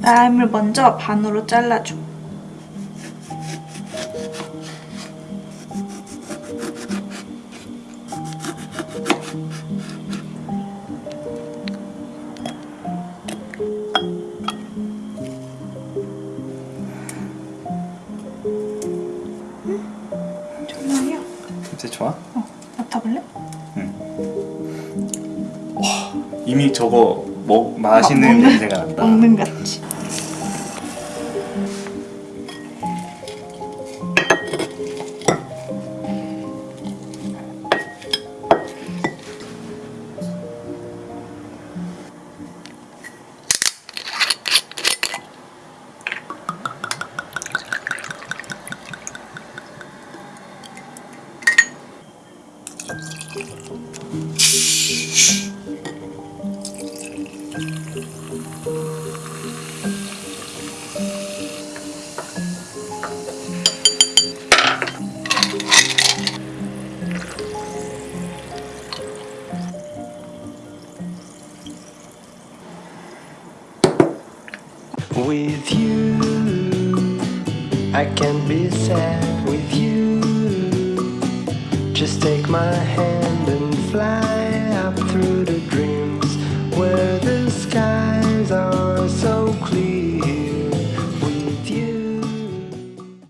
라임을 먼저 반으로 잘라줘. 냄새 좋아? 어, 맡아볼래? 이미 저거 먹 맛있는 아, 먹는- 냄새가 난다. 먹는 같이. With you, I can't be sad with you. Just take my hand and fly